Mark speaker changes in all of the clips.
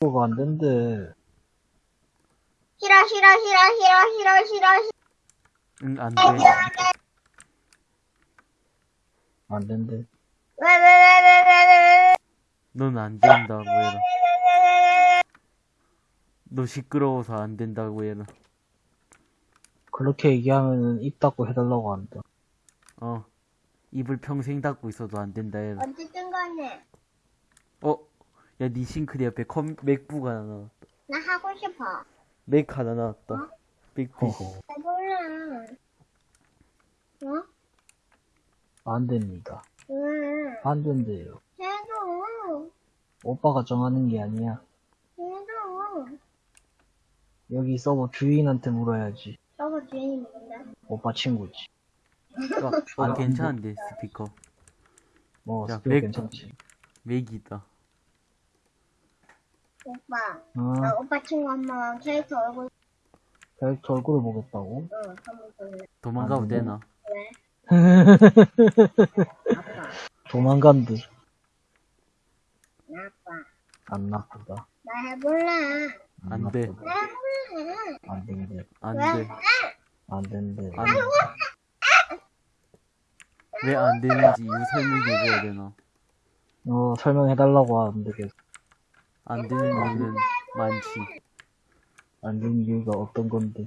Speaker 1: 뭐가 안 된대.
Speaker 2: 싫어 싫어 싫어 싫어 싫어 싫어 싫어
Speaker 3: 응, 안 돼.
Speaker 1: 안 된대.
Speaker 2: 왜 왜 왜 왜 왜 왜
Speaker 3: 넌 안 된다고 해라. 너 시끄러워서 안 된다고 해라.
Speaker 1: 그렇게 얘기하면은 입 닫고 해달라고 한다.
Speaker 3: 어. 입을 평생 닫고 있어도 안 된다 해라.
Speaker 2: 어쨌든 간에
Speaker 3: 어? 야, 니 싱크대 옆에 컴, 맥북 하나 나왔다.
Speaker 2: 나 하고 싶어
Speaker 3: 맥 하나 나왔다. 맥북.
Speaker 1: 허허.
Speaker 2: 해볼래 어?
Speaker 1: 안 됩니다.
Speaker 2: 왜
Speaker 1: 안 된대요.
Speaker 2: 해줘
Speaker 1: 오빠가 정하는 게 아니야.
Speaker 2: 해줘
Speaker 1: 여기 서버 주인한테 물어야지.
Speaker 2: 저거 주인이 누군데?
Speaker 1: 오빠 친구지.
Speaker 3: 어,
Speaker 1: 안
Speaker 3: 괜찮은데, 스피커.
Speaker 1: 뭐,
Speaker 3: 야,
Speaker 1: 스피커
Speaker 3: 맥-
Speaker 1: 괜찮지.
Speaker 3: 맥이다.
Speaker 2: 오빠
Speaker 1: 어,
Speaker 2: 나 오빠 친구 한번 캐릭터 얼굴
Speaker 1: 캐릭터 얼굴을 보겠다고?
Speaker 2: 응 한번 볼래
Speaker 3: 도망가도
Speaker 1: 안 돼.
Speaker 3: 되나?
Speaker 2: 왜? 아빠
Speaker 1: 도망간 듯.
Speaker 2: 나 아빠
Speaker 1: 안 나쁘다.
Speaker 2: 나 해볼래
Speaker 3: 안 돼.
Speaker 2: 해볼래
Speaker 1: 안 된대.
Speaker 3: 안
Speaker 2: 왜?
Speaker 3: 돼.
Speaker 1: 안 된대.
Speaker 3: 안 돼. 왜 안 되는지 이유 설명해줘야 되나?
Speaker 1: 어, 설명해달라고 하는데 계속
Speaker 3: 안 되는 이유는 많지.
Speaker 1: 안 되는 이유가 어떤 건데.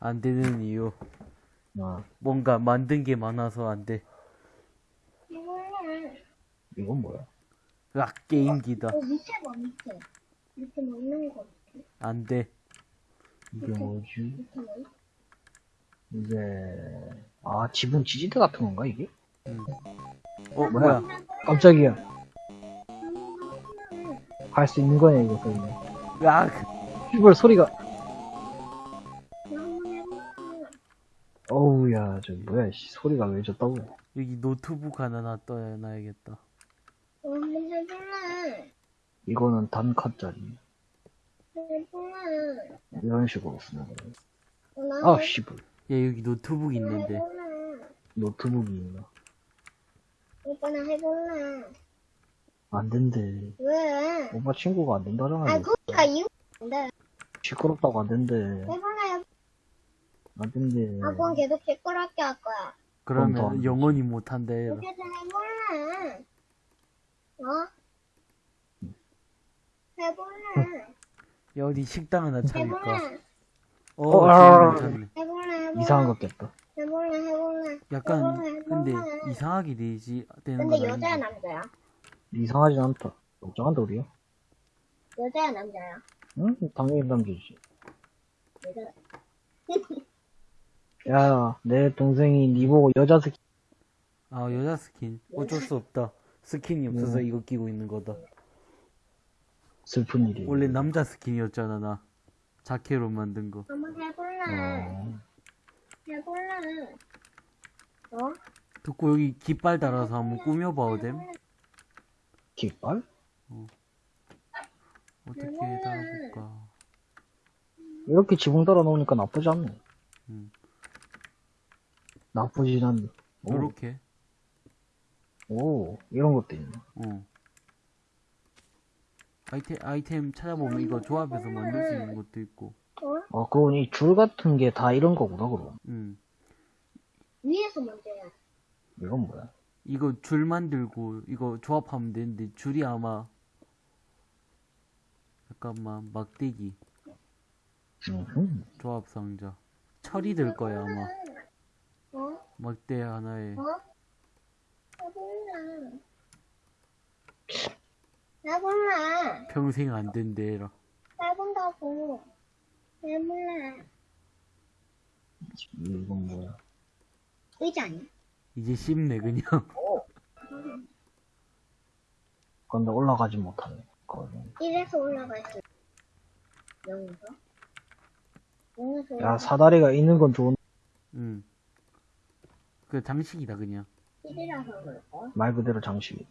Speaker 3: 안 되는 이유.
Speaker 1: 아,
Speaker 3: 뭔가 만든 게 많아서 안 돼.
Speaker 1: 이건 뭐야?
Speaker 3: 으악, 게임기다.
Speaker 2: 어 밑에 봐 밑에 밑에 뭐 있는
Speaker 3: 거안 돼.
Speaker 1: 이게 뭐지?
Speaker 2: 밑에 뭐?
Speaker 1: 이제, 아, 지붕 지지대 같은 건가, 이게?
Speaker 3: 어,
Speaker 1: 뭐야?
Speaker 3: 뭐야?
Speaker 1: 깜짝이야. 할수 있는 거네, 이거, 그러면.
Speaker 3: 으악!
Speaker 1: 휘발 소리가.
Speaker 2: 해볼래
Speaker 1: 어우, 야, 저, 뭐야, 씨, 소리가 왜 졌다고.
Speaker 3: 여기 노트북 하나 놔둬놔야겠다.
Speaker 2: 해볼래
Speaker 1: 이거는.
Speaker 2: 해볼래
Speaker 1: 이런 식으로 쓰는 거야. 아,
Speaker 2: 해-
Speaker 1: 씨발.
Speaker 3: 야, 여기 노트북 있는데.
Speaker 1: 노트북이 있나?
Speaker 2: 오빠 나 해볼래
Speaker 1: 안 된대.
Speaker 2: 왜?
Speaker 1: 오빠 친구가 안 된다잖아.
Speaker 2: 아. 그니까 이유 뭔데?
Speaker 1: 시끄럽다고 안 된대.
Speaker 2: 해볼래
Speaker 1: 안 된대.
Speaker 2: 아 그건 계속 시끄럽게 할 거야
Speaker 1: 더
Speaker 3: 그러면
Speaker 1: 안
Speaker 3: 영원히 못한다 해라.
Speaker 2: 그래서 해볼래 어? 해볼래
Speaker 3: 야, 어디 식당 하나 차릴까?
Speaker 2: 해볼래
Speaker 3: 어,
Speaker 1: 어, 아.
Speaker 3: 괜찮네.
Speaker 2: 해볼래 해볼래
Speaker 1: 이상한 것 같다.
Speaker 2: 해볼래 해볼래
Speaker 3: 약간,
Speaker 2: 해볼래,
Speaker 3: 근데
Speaker 2: 해볼래.
Speaker 3: 이상하게 되지, 되는
Speaker 2: 근데
Speaker 3: 건
Speaker 2: 여자야. 남자야?
Speaker 1: 이상하진 않다. 걱정한다, 우리야?
Speaker 2: 여자야 남자야?
Speaker 1: 응? 당연히 남기지.
Speaker 2: 여자
Speaker 1: 야, 내 동생이 니 보고 여자 스킨
Speaker 3: 아, 여자 스킨. 어쩔 수 없다. 스킨이 없어서
Speaker 1: 음.
Speaker 3: 이거 끼고 있는 거다.
Speaker 1: 슬픈 일이.
Speaker 3: 원래 남자 스킨이었잖아, 나. 자켓로 만든 거.
Speaker 2: 한번 해볼래
Speaker 1: 어,
Speaker 2: 해볼래 어?
Speaker 3: 듣고 여기 깃발 달아서 한번 꾸며봐도 됨?
Speaker 1: 깃발?
Speaker 3: 어떻게 달아볼까?
Speaker 1: 이렇게 지붕 달아 놓으니까 나쁘지 않네.
Speaker 3: 음.
Speaker 1: 나쁘진 않네. 오,
Speaker 3: 요렇게.
Speaker 1: 오, 이런 것도 있네.
Speaker 3: 어. 아이템, 아이템 찾아보면 이거 조합해서 만들 수 있는 것도 있고.
Speaker 2: 어?
Speaker 1: 아, 그건 이 줄 같은 게 다 이런 거구나, 그럼.
Speaker 3: 음.
Speaker 2: 위에서 돼
Speaker 1: 이건 뭐야?
Speaker 3: 이거 줄 만들고, 이거 조합하면 되는데, 줄이 아마, 잠깐만, 막대기,
Speaker 1: 음,
Speaker 3: 조합 상자. 철이 될 거야, 아마.
Speaker 2: 어?
Speaker 3: 막대 하나에.
Speaker 2: 어? 해볼래 해볼래
Speaker 3: 평생 안 된대라.
Speaker 2: 해본다고 해볼래
Speaker 1: 이건 뭐야?
Speaker 2: 의자 아니야?
Speaker 3: 이제 씹네, 그냥.
Speaker 1: 근데 올라가지 못하네. 거는.
Speaker 2: 1에서 올라가 있어 0에서? 0에서
Speaker 1: 야, 사다리가 있는 건 좋은,
Speaker 3: 음. 그 장식이다, 그냥.
Speaker 2: 1이라서 그럴걸?
Speaker 1: 말 그대로 장식.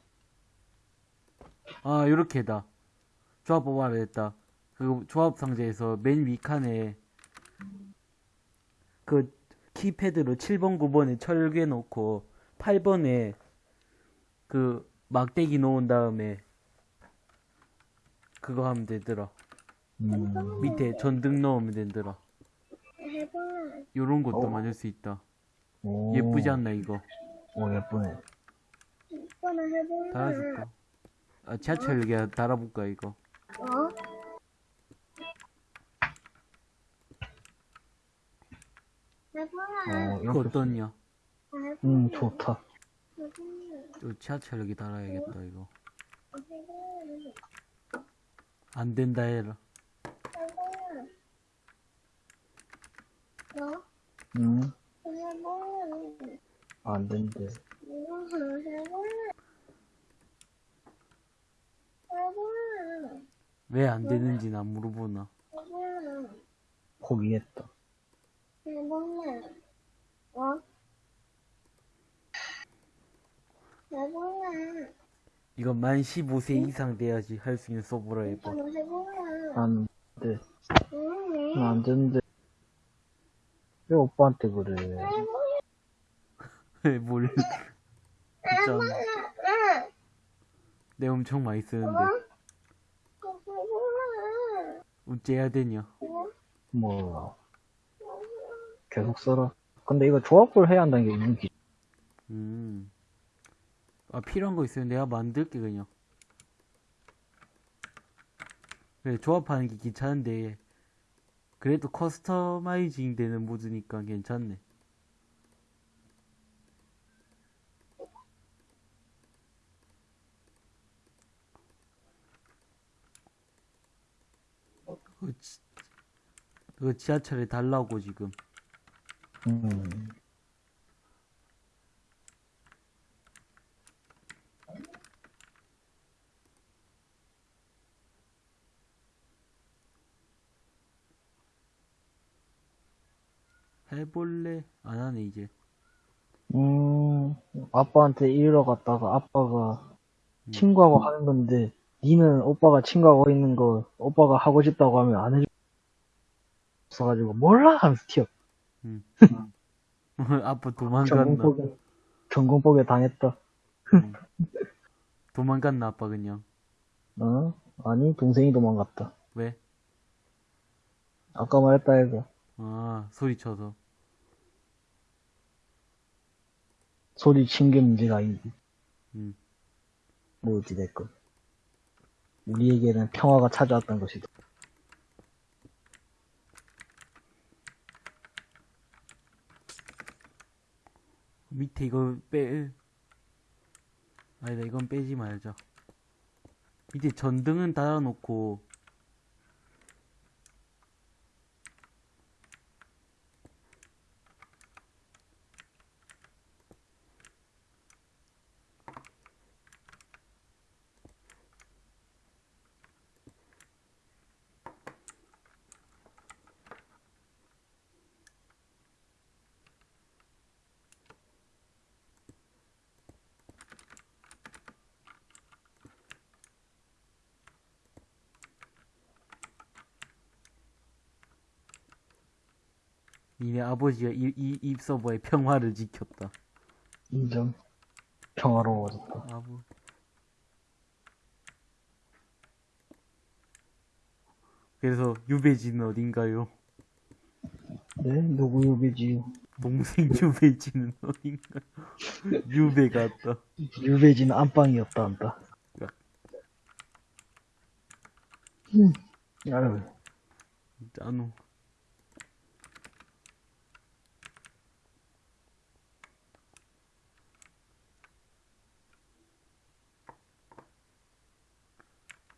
Speaker 3: 아, 요렇게다. 조합 뽑아야 겠다 그 조합 상자에서 맨 위 칸에 그 키패드로 7번, 9번에 철괴 놓고 8번에 그 막대기 놓은 다음에 그거 하면 되더라.
Speaker 1: 음,
Speaker 3: 밑에 전등 넣으면 되더라.
Speaker 2: 해볼래.
Speaker 3: 요런 것도
Speaker 1: 어.
Speaker 3: 만들 수 있다.
Speaker 1: 오,
Speaker 3: 예쁘지 않나, 이거?
Speaker 1: 오, 예쁘네.
Speaker 2: 해볼래.
Speaker 3: 달아줄까? 아, 지하철역에 달아볼까, 이거?
Speaker 2: 어?
Speaker 1: 어,
Speaker 3: 이거
Speaker 1: 이렇게.
Speaker 3: 어떠냐?
Speaker 1: 음, 좋다.
Speaker 2: 해볼래.
Speaker 3: 요 지하철역에 달아야겠다, 이거. 안 된다 해라.
Speaker 1: 음. 안 된대.
Speaker 3: 왜 안 되는지 난 물어보나.
Speaker 1: 포기했다.
Speaker 2: 어? 해볼래.
Speaker 3: 이거 만 15세 이상 돼야지 할 수 있는 서버라 해봐.
Speaker 1: 안 돼.
Speaker 2: 응.
Speaker 1: 안 된대. 왜 오빠한테 그래?
Speaker 2: 해볼래.
Speaker 3: 뭘. 진짜.
Speaker 2: 응.
Speaker 3: 내 엄청 많이 쓰는데.
Speaker 2: 해볼래.
Speaker 3: 어째야 되냐?
Speaker 1: 뭐, 계속 써라. 근데 이거 조합을 해야 한다는 게 있는 기
Speaker 3: 음. 아, 필요한 거 있으면 내가 만들게, 그냥. 그래, 조합하는 게 귀찮은데, 그래도 커스터마이징 되는 모드니까 괜찮네. 그거, 지, 그거 지하철에 달라고, 지금.
Speaker 1: 음,
Speaker 3: 해볼래? 안 하네, 이제.
Speaker 1: 음, 아빠한테 이러 갔다가 아빠가
Speaker 3: 음.
Speaker 1: 친구하고 하는 건데, 니는 오빠가 친구하고 있는 거, 오빠가 하고 싶다고 하면 안수 없어가지고, 몰라! 하면서 튀 어.
Speaker 3: 아빠 도망갔나?
Speaker 1: 전공법에, 전공법에 당했다.
Speaker 3: 도망갔나, 아빠 그냥.
Speaker 1: 어? 아니, 동생이 도망갔다.
Speaker 3: 왜?
Speaker 1: 아까 말했다 해서,
Speaker 3: 아, 소리쳐서.
Speaker 1: 소리 친 게 문제가 아니지.
Speaker 3: 음.
Speaker 1: 뭐 어찌됐건. 우리에게는 평화가 찾아왔던 것이다.
Speaker 3: 밑에 이거 빼. 아니다, 이건 빼지 말자. 밑에 전등은 달아놓고, 니네 아버지가 이, 이, 이 서버의 평화를 지켰다.
Speaker 1: 인정. 평화로워졌다.
Speaker 3: 아부. 그래서 유배지는 어딘가요?
Speaker 1: 네? 누구 유배지?
Speaker 3: 동생 유배지는 어딘가? 유배가 왔다.
Speaker 1: 유배지는 안방이었다, 한다.
Speaker 3: 야.
Speaker 1: 음, 아유,
Speaker 3: 짜노.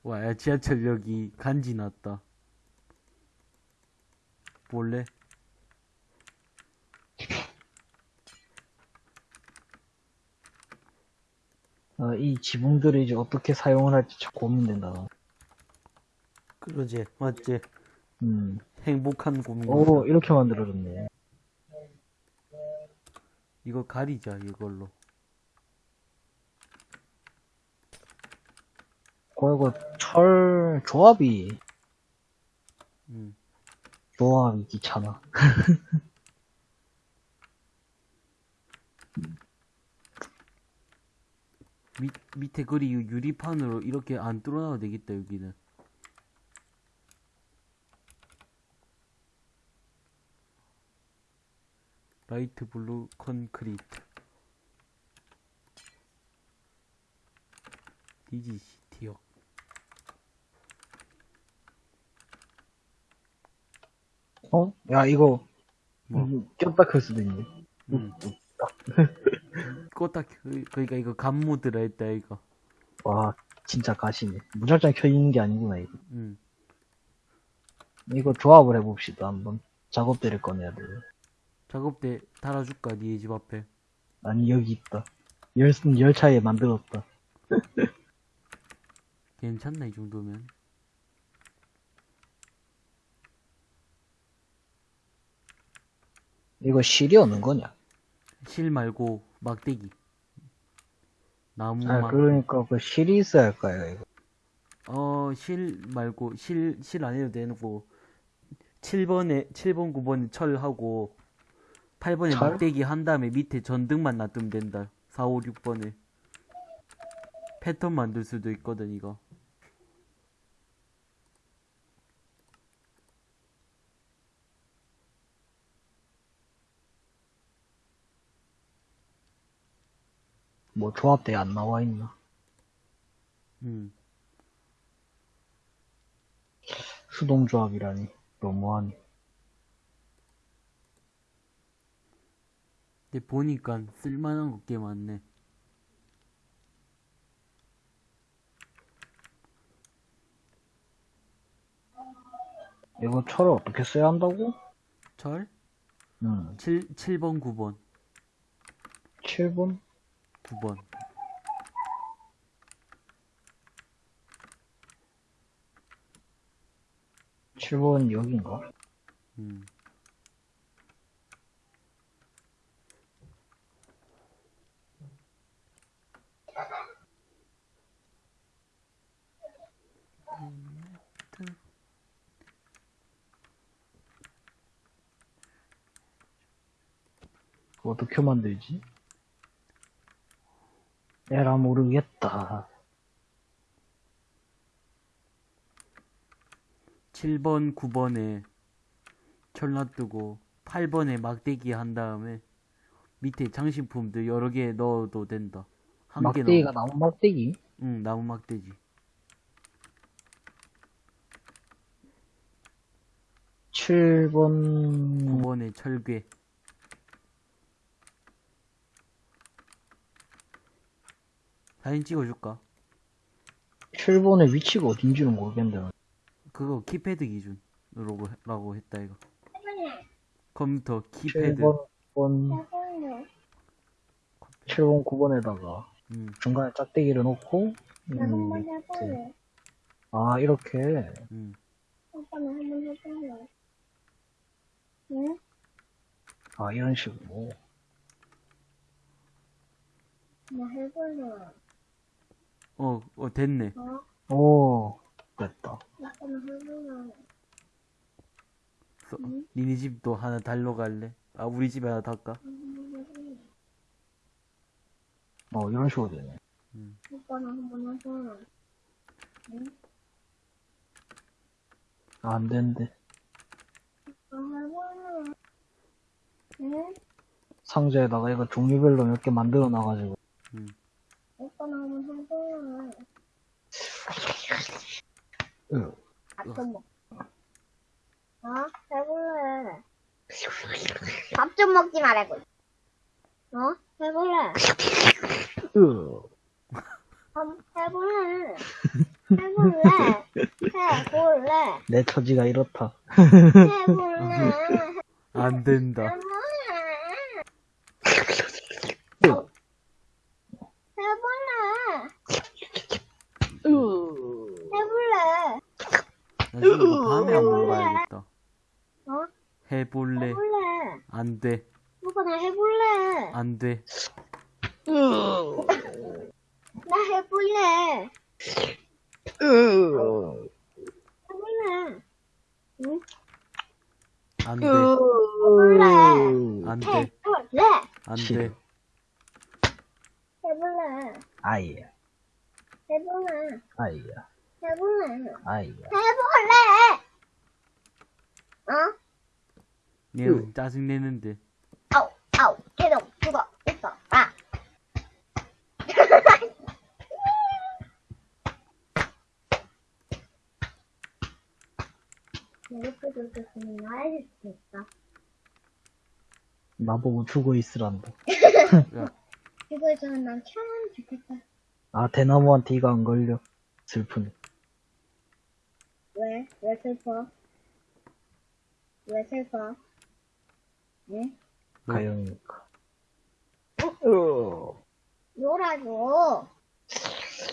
Speaker 3: 와, 야, 지하철역이 간지 났다. 볼래?
Speaker 1: 아, 이 지붕들을 이제 어떻게 사용을 할지 참 고민된다.
Speaker 3: 그러지, 맞지?
Speaker 1: 음,
Speaker 3: 행복한 고민.
Speaker 1: 오, 이렇게 만들어졌네.
Speaker 3: 이거 가리자, 이걸로.
Speaker 1: 그리고 철 조합이.
Speaker 3: 음.
Speaker 1: 조합이 귀찮아.
Speaker 3: 밑, 밑에 그리 유리판으로 이렇게 안 뚫어놔도 되겠다 여기는. 라이트 블루 컨크리트. 디지시. 어.
Speaker 1: 어? 야, 이거,
Speaker 3: 뭐?
Speaker 1: 음, 꼈다 클 수도 있네.
Speaker 3: 응. 꼬딱, 그- 그러니까 이거 감모 들어있다, 이거.
Speaker 1: 와, 진짜 가시네. 무작정 켜있는 게 아니구나, 이거.
Speaker 3: 응.
Speaker 1: 이거 조합을 해봅시다, 한번. 작업대를 꺼내야 돼.
Speaker 3: 작업대 달아줄까, 니네 집 앞에.
Speaker 1: 아니, 여기 있다. 열, 열차에 만들었다.
Speaker 3: 괜찮나, 이 정도면.
Speaker 1: 이거 실이 어는 거냐?
Speaker 3: 실 말고 막대기. 나무
Speaker 1: 아,
Speaker 3: 막.
Speaker 1: 그러니까 그 실이 있어야 할 거야, 이거.
Speaker 3: 어, 실 말고, 실, 실 안 해도 되고, 7번에, 7번, 9번에 철하고, 8번에
Speaker 1: 철?
Speaker 3: 막대기 한 다음에 밑에 전등만 놔두면 된다. 4, 5, 6번에. 패턴 만들 수도 있거든, 이거.
Speaker 1: 뭐 조합대에 안 나와 있나?
Speaker 3: 음.
Speaker 1: 수동 조합이라니. 너무하네.
Speaker 3: 근데 보니까 쓸만한 것 꽤 많네.
Speaker 1: 이거 철을 어떻게 써야 한다고?
Speaker 3: 철?
Speaker 1: 음,
Speaker 3: 7, 7번, 9번.
Speaker 1: 7번?
Speaker 3: 9번.
Speaker 1: 칠번 여긴가?
Speaker 3: 음.
Speaker 1: 그거 어떻게 만들지? 에라 모르겠다.
Speaker 3: 7번, 9번에 철 놔두고 8번에 막대기 한 다음에 밑에 장식품들 여러 개 넣어도 된다. 한개
Speaker 1: 막대기가. 나무 막대기?
Speaker 3: 응, 나무 막대기.
Speaker 1: 7번
Speaker 3: 9번에 철괴. 사진 찍어줄까?
Speaker 1: 7번의 위치가 어딘지는 모르겠는데
Speaker 3: 그거 키패드 기준으로 라고 했다 이거. 컴퓨터 키패드.
Speaker 1: 7번 9번
Speaker 2: 해볼래.
Speaker 1: 7번 9번에다가
Speaker 3: 음,
Speaker 1: 중간에 짝대기를 놓고 음,
Speaker 2: 해볼래.
Speaker 1: 아 이렇게
Speaker 3: 음.
Speaker 1: 아 이런 식으로
Speaker 2: 나 해볼래.
Speaker 3: 어, 어 됐네.
Speaker 2: 어?
Speaker 1: 오 됐다.
Speaker 3: 써-
Speaker 2: 음.
Speaker 3: 니네 집도 하나 달러 갈래? 아 우리 집에 하나 달까?
Speaker 1: 어 이런 식으로 되네
Speaker 2: 오빠는 한번 해볼래.
Speaker 1: 아, 안 되는데.
Speaker 2: 응?
Speaker 1: 상자에다가 이거 종류별로 몇 개 만들어 놔가지고
Speaker 3: 음.
Speaker 2: 오빠는 한번 해볼래.
Speaker 1: 으,
Speaker 2: 밥좀 먹. 어? 해볼래. 밥좀 먹지 말라고. 어? 해볼래.
Speaker 1: 으.
Speaker 2: 한번 해볼래. 해볼래. 해볼래.
Speaker 1: 내 처지가 이렇다
Speaker 2: 해볼래.
Speaker 3: 안 된다.
Speaker 2: 해볼래.
Speaker 1: 으.
Speaker 2: 해볼래.
Speaker 1: 으.
Speaker 2: 해볼래.
Speaker 3: 나 지금 이거 밤에 한번 봐야겠다.
Speaker 2: 어?
Speaker 3: 해볼래.
Speaker 2: 해볼래.
Speaker 3: 안 돼.
Speaker 2: 오빠 나 해볼래.
Speaker 3: 안 돼.
Speaker 2: 나 해볼래.
Speaker 1: 으.
Speaker 2: 해볼래. 응?
Speaker 3: 안 돼.
Speaker 2: 해볼래.
Speaker 3: 안 돼.
Speaker 2: 해볼래.
Speaker 3: 안. 돼.
Speaker 2: 해볼래.
Speaker 1: 아예.
Speaker 2: 해볼래.
Speaker 1: 아예.
Speaker 2: 해볼래.
Speaker 1: 아예.
Speaker 2: 해볼래. 어?
Speaker 3: 네, 응. 짜증 내는데.
Speaker 2: 아우, 아우, 계속 죽어, 있어, 아.
Speaker 1: 나보고 죽어 있으란다.
Speaker 2: 이거 저는 난참 좋겠다.
Speaker 1: 아, 대나무한테 이거 안 걸려. 슬프네.
Speaker 2: 왜? 왜 슬퍼? 왜 슬퍼? 응?
Speaker 1: 가영이니까. 어,
Speaker 2: 놀아줘.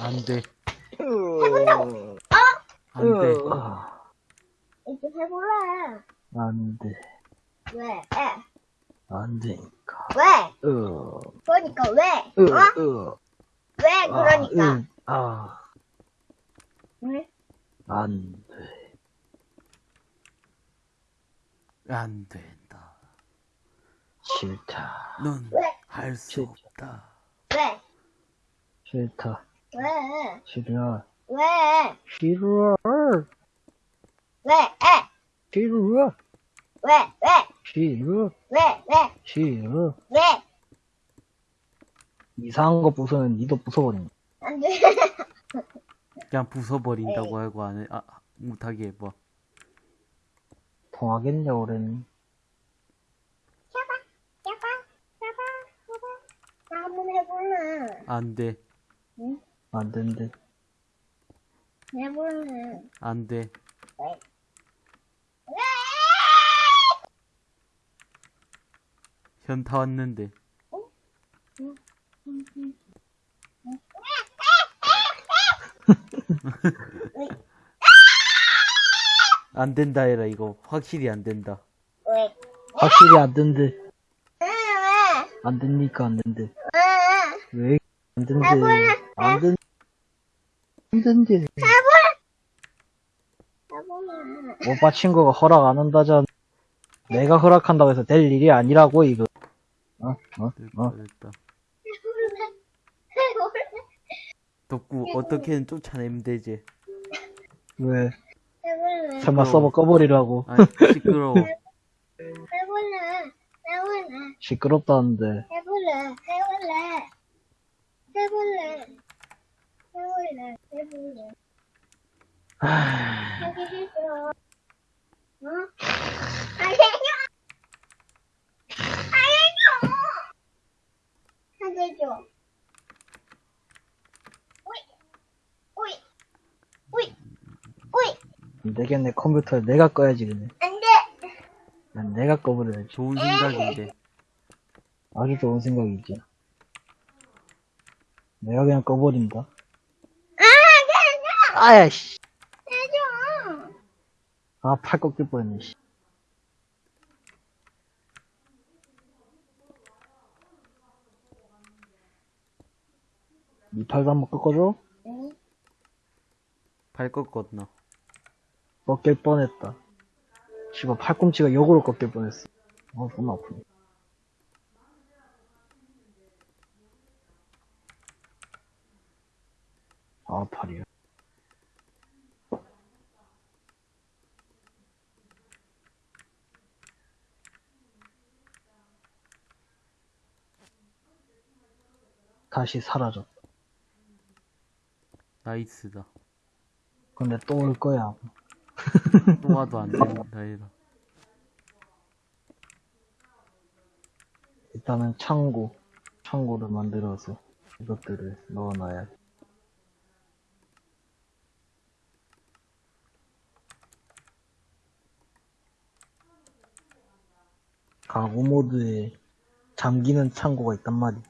Speaker 3: 안 돼.
Speaker 1: 해본다고!
Speaker 3: 안 돼.
Speaker 2: 이제 해볼래.
Speaker 1: 안 돼.
Speaker 2: 왜? 에?
Speaker 1: 안 되니까.
Speaker 2: 왜?
Speaker 1: 어,
Speaker 2: 그러니까 왜?
Speaker 1: 어,
Speaker 2: 어?
Speaker 1: 어.
Speaker 2: 왜 그러니까?
Speaker 1: 아, 응. 아,
Speaker 2: 왜?
Speaker 1: 안 돼.
Speaker 3: 안 된다.
Speaker 1: 싫다.
Speaker 3: 넌
Speaker 2: 왜?
Speaker 3: 할 수. 없다.
Speaker 2: 왜?
Speaker 1: 싫다.
Speaker 2: 왜?
Speaker 1: 싫어.
Speaker 2: 왜?
Speaker 1: 싫어.
Speaker 2: 왜? 에?
Speaker 1: 싫어.
Speaker 2: 왜? 왜?
Speaker 1: 싫어.
Speaker 2: 왜? 왜?
Speaker 1: 싫어.
Speaker 2: 왜?
Speaker 1: 이상한 거 부수면 니도 부숴버린다.
Speaker 2: 안 돼.
Speaker 3: 그냥 부숴버린다고 하고 안 해. 아, 못하게 해봐.
Speaker 1: 통하겠냐, 올해는.
Speaker 2: 잡아, 잡아, 잡아, 잡아. 나 한번 해볼래.
Speaker 3: 안 돼.
Speaker 2: 응?
Speaker 1: 안 된대.
Speaker 2: 해볼래.
Speaker 3: 안 돼.
Speaker 2: 왜? 왜?
Speaker 3: 현타 왔는데. 안 된다 해라, 이거. 확실히 안 된다.
Speaker 2: 왜?
Speaker 1: 확실히 안 된대. 안 되니까 안 된대.
Speaker 2: 왜?
Speaker 1: 왜안 된대? 안 된, 안 된대. 오빠 친구가 허락 안 한다잖아. 내가 허락한다고 해서 될 일이 아니라고, 이거. 어?
Speaker 2: 해볼래.
Speaker 3: 덕구, 어떻게든 쫓아내면 되지.
Speaker 1: 왜?
Speaker 2: 해볼래.
Speaker 1: 설마. 서버 꺼버리라고.
Speaker 3: 아니, 시끄러워.
Speaker 2: 해볼래. 해볼래.
Speaker 1: 시끄럽다는데.
Speaker 2: 해볼래. 해볼래. 해볼래. 해볼래. 해볼래.
Speaker 1: 하...
Speaker 2: 하기 싫어. 어? 알려줘. 알려줘. 알려줘. 오이. 오이. 오이. 오이.
Speaker 1: 안 컴퓨터를 내가 꺼야지, 그냥.
Speaker 2: 안 돼.
Speaker 1: 난 내가 꺼버려야지.
Speaker 3: 좋은 생각인데.
Speaker 1: 아주 좋은 생각이지. 내가 그냥 꺼버린다.
Speaker 2: 아.
Speaker 1: 아야, 씨.
Speaker 2: 알려줘.
Speaker 1: 아, 팔 꺾일 뻔했네, 씨. 이 팔도 한번 꺾어줘?
Speaker 2: 응?
Speaker 3: 발 꺾었나?
Speaker 1: 꺾일 뻔했다. 씨발, 팔꿈치가 역으로 꺾일 뻔했어. 어, 존나 아프네. 아, 팔이야. 다시 사라졌다.
Speaker 3: 나이스다.
Speaker 1: 근데 또 올 거야.
Speaker 3: 또 와도 안 된다 해라.
Speaker 1: 일단은 창고, 창고를 만들어서 이것들을 넣어놔야 돼. 가구 모드에 잠기는 창고가 있단 말이야.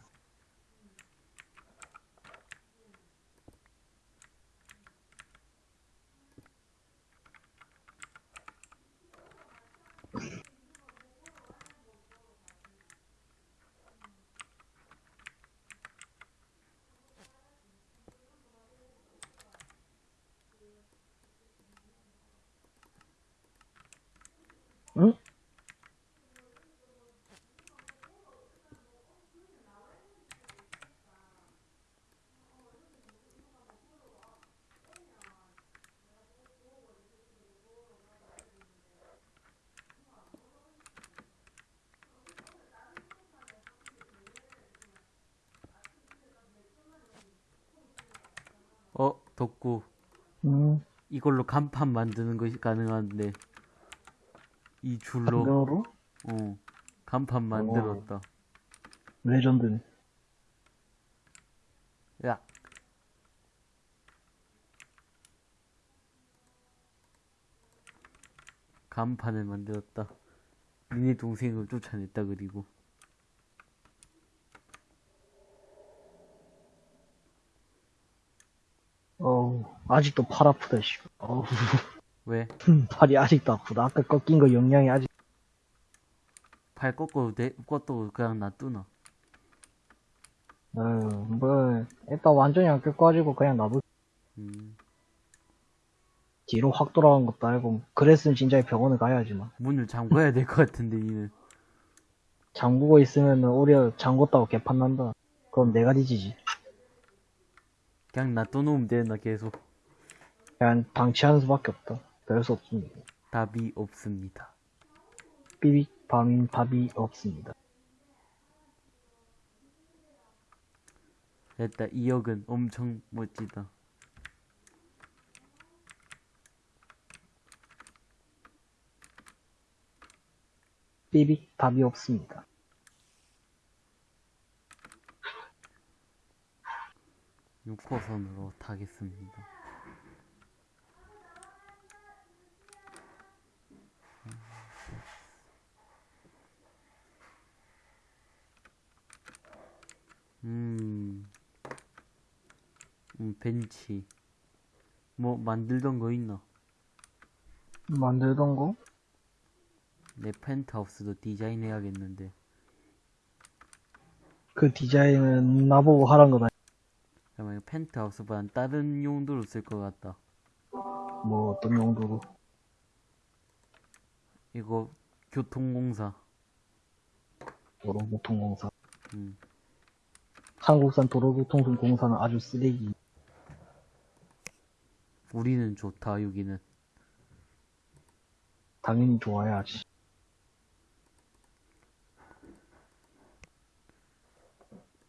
Speaker 3: 어, 덕구.
Speaker 1: 응?
Speaker 3: 이걸로 간판 만드는 것이 가능한데 이 줄로
Speaker 1: 당근으로?
Speaker 3: 어 간판 만들었다.
Speaker 1: 레전드네.
Speaker 3: 야 간판을 만들었다. 니네 동생을 쫓아냈다 그리고
Speaker 1: 어우, 아직도 팔 아프다, 씨. 어우,
Speaker 3: 왜?
Speaker 1: 팔이 아직도 아프다. 아까 꺾인 거 영양이 아직,
Speaker 3: 팔 꺾어도 돼? 꺾어도 그냥 놔두나?
Speaker 1: 어휴, 뭐, 일단 완전히 안 꺾어가지고 그냥 놔두,
Speaker 3: 음,
Speaker 1: 뒤로 확 돌아간 것도 알고, 그랬으면 진짜 병원에 가야지만.
Speaker 3: 문을 잠궈야 될 것 같은데 니는
Speaker 1: 잠그고 있으면은 오히려 잠궜다고 개판 난다. 그건 내가 뒤지지.
Speaker 3: 그냥 놔둬놓으면 되나 계속
Speaker 1: 그냥 방치하는 수밖에 없다. 별 수 없습니다.
Speaker 3: 답이 없습니다.
Speaker 1: 삐빅 밤인 답이 없습니다.
Speaker 3: 됐다 2억은 엄청 멋지다.
Speaker 1: 삐빅 답이 없습니다.
Speaker 3: 육호선으로 타겠습니다. 음, 음, 벤치. 뭐, 만들던 거 있나?
Speaker 1: 만들던 거?
Speaker 3: 내 펜트하우스도 디자인해야겠는데.
Speaker 1: 그 디자인은 나보고 하란 거다.
Speaker 3: 잠깐만, 펜트하우스보단 다른 용도로 쓸 것 같다.
Speaker 1: 뭐 어떤 용도로?
Speaker 3: 이거, 교통공사.
Speaker 1: 도로교통공사.
Speaker 3: 음,
Speaker 1: 한국산 도로교통공사는 아주 쓰레기.
Speaker 3: 우리는 좋다, 여기는.
Speaker 1: 당연히 좋아야지.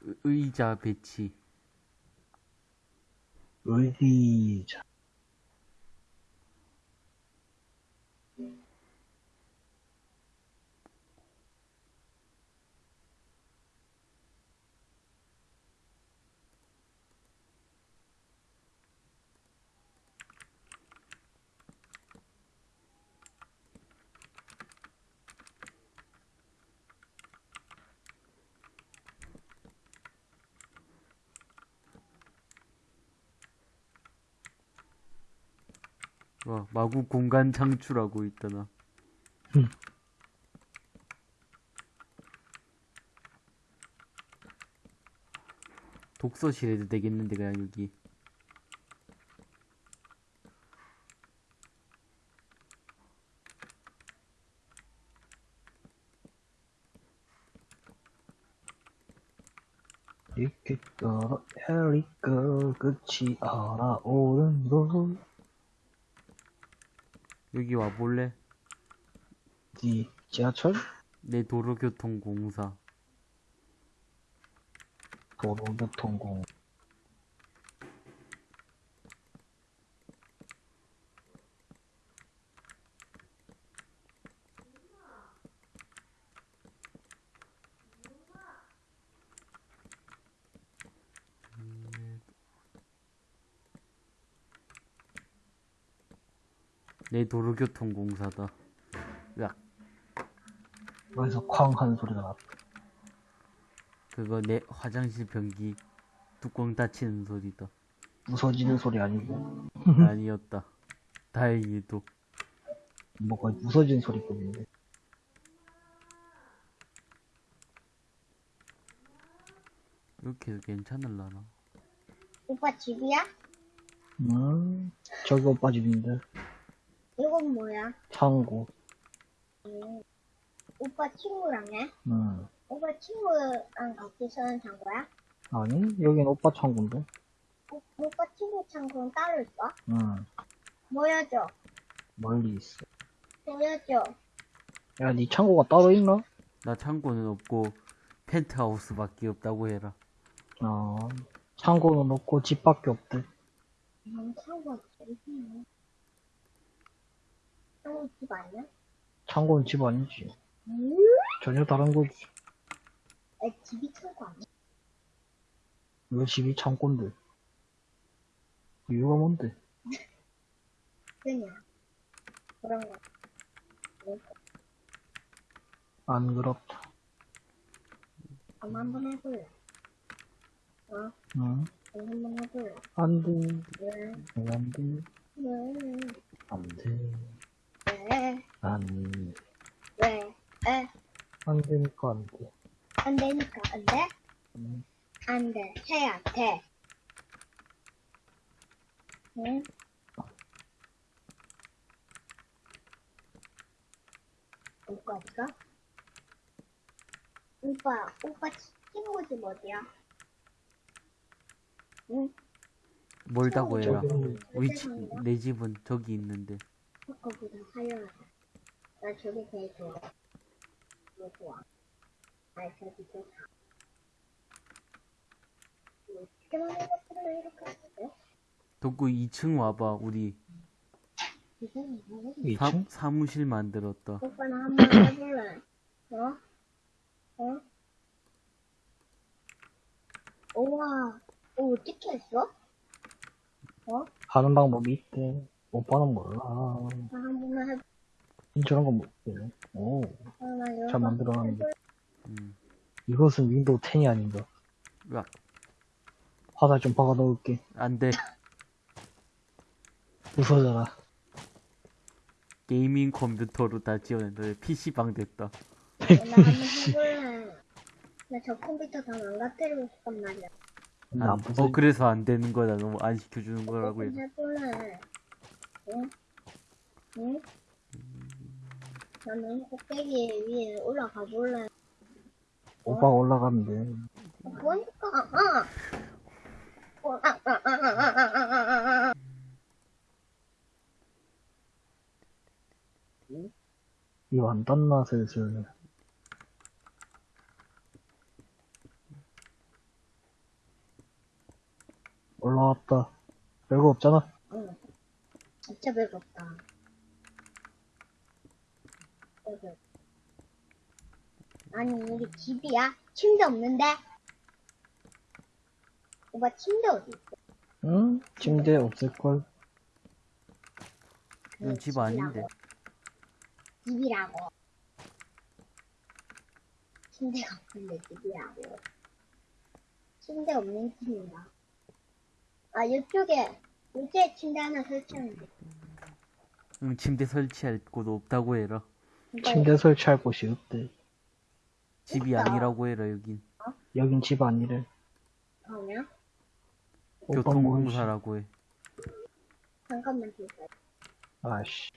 Speaker 3: 의- 의자 배치.
Speaker 1: 의자.
Speaker 3: 와, 마구 공간 창출하고 있다나.
Speaker 1: 음.
Speaker 3: 독서실 해도 되겠는데, 그냥 여기.
Speaker 1: 이렇게 떨어 헬리거 끝이 알아오는 도
Speaker 3: 여기 와볼래?
Speaker 1: 디 지하철
Speaker 3: 내 도로교통공사.
Speaker 1: 도로교통공
Speaker 3: 내 도로교통공사다. 으악,
Speaker 1: 여기서 쾅 하는 소리가 났다.
Speaker 3: 그거 내 화장실 변기 뚜껑 닫히는 소리다.
Speaker 1: 부서지는 소리 아니고
Speaker 3: 아니었다. 다행히도.
Speaker 1: 뭐가 부서지는 소리뿐인데.
Speaker 3: 이렇게 해도 괜찮을라나?
Speaker 2: 오빠 집이야?
Speaker 1: 음 저기 오빠 집인데
Speaker 2: 이건 뭐야?
Speaker 1: 창고.
Speaker 2: 오빠 친구랑 해?
Speaker 1: 음
Speaker 2: 오빠 친구랑 같이 사는 창고야?
Speaker 1: 아니 여긴 오빠 창고인데.
Speaker 2: 오, 오빠 친구 창고는 따로 있어?
Speaker 1: 음
Speaker 2: 보여줘.
Speaker 1: 멀리 있어.
Speaker 2: 보여줘.
Speaker 1: 야, 네 창고가 따로 있나?
Speaker 3: 나 창고는 없고 펜트하우스밖에 없다고 해라.
Speaker 1: 아, 창고는 없고 집밖에 없대.
Speaker 2: 난 창고가 제일 힘네. 창고 집 아니야?
Speaker 1: 창고는 집 아니지.
Speaker 2: 음?
Speaker 1: 전혀 다른 거지.
Speaker 2: 아, 집이 창고 아니야?
Speaker 1: 왜 집이 창고인데? 이유가 뭔데?
Speaker 2: 그냥. 그런 거.
Speaker 1: 안 그렇다.
Speaker 2: 그럼 한번 해볼래? 어?
Speaker 1: 응?
Speaker 2: 한번 해볼래?
Speaker 1: 안 돼.
Speaker 2: 왜?
Speaker 1: 왜안 돼.
Speaker 2: 왜?
Speaker 1: 안 돼.
Speaker 2: 왜?
Speaker 1: 안 돼.
Speaker 2: 왜? 에?
Speaker 1: 안 되니까 안 돼.
Speaker 2: 안 되니까 안 돼?
Speaker 1: 응.
Speaker 2: 안 돼. 해야 돼. 응? 오빠 어디가? 오빠, 오빠 친구 집 어디야? 응?
Speaker 3: 멀다고 해라. 위치, 내 집은 저기 있는데.
Speaker 2: 거보다 사려하자. 나 저기 제일 좋아. 뭐 좋아? 아, 저기 제일 좋아. 뭐, 어떻게 만든 것들을 이렇게 하는데?
Speaker 3: 덕구 2층 와봐. 우리
Speaker 2: 뭐야?
Speaker 3: 사,
Speaker 1: 2층?
Speaker 3: 사무실 만들었다.
Speaker 2: 오빠는 한번 해볼래? 어? 어? 우와, 오, 어떻게 했어? 어?
Speaker 1: 하는 방법이 있대. 오빠는 몰라.
Speaker 2: 나 한번만 해볼래?
Speaker 1: 저런 거 못해. 오, 잘 만들어놨는데.
Speaker 3: 음.
Speaker 1: 이것은 윈도우 10이 아닌가.
Speaker 3: 으악.
Speaker 1: 화살 좀 박아 넣을게.
Speaker 3: 안 돼.
Speaker 1: 부서져라.
Speaker 3: 게이밍 컴퓨터로 다 지원했다. PC방 됐다.
Speaker 2: 나 한번 해볼래? 나저 컴퓨터 다 망가뜨리고 싶단 말이야.
Speaker 1: 나
Speaker 3: 안-
Speaker 1: 부서
Speaker 3: 어, 그래서 안 되는 거다. 너무 안 시켜주는 거라고 해서.
Speaker 2: 한번 해볼래? 나는 꼭대기 위에 올라가 볼래.
Speaker 1: 오빠 올라가면 돼.
Speaker 2: 보니까,
Speaker 1: 이 완단 맛을 지금. 올라왔다. 별거 없잖아.
Speaker 2: 응. 진짜 배고프다. 배고프. 아니, 이게 집이야? 침대 없는데? 오빠 침대 어디 있어?
Speaker 1: 응? 침대 없을걸?
Speaker 3: 이건 집 아닌데.
Speaker 2: 집이라고. 침대가 없는데 집이라고. 침대 없는 집인가? 아, 이쪽에, 이쪽에 침대 하나 설치하면 돼.
Speaker 3: 응, 침대 설치할 곳 없다고 해라.
Speaker 2: 이거
Speaker 1: 침대 설치할 곳이 없대.
Speaker 3: 집이
Speaker 2: 있다.
Speaker 3: 아니라고 해라, 여긴.
Speaker 1: 여긴 집 아니래.
Speaker 2: 그러면?
Speaker 3: 교통공사라고 해.
Speaker 2: 잠깐만 기다려.
Speaker 1: 아씨.